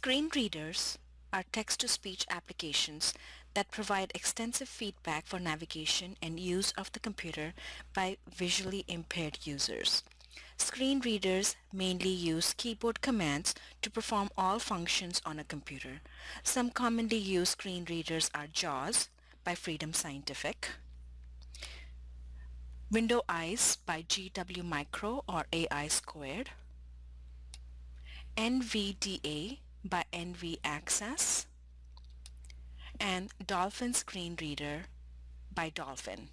Screen readers are text-to-speech applications that provide extensive feedback for navigation and use of the computer by visually impaired users. Screen readers mainly use keyboard commands to perform all functions on a computer. Some commonly used screen readers are JAWS by Freedom Scientific, Window Eyes by GW Micro or AI Squared, NVDA by NV Access, and Dolphin Screen Reader by Dolphin.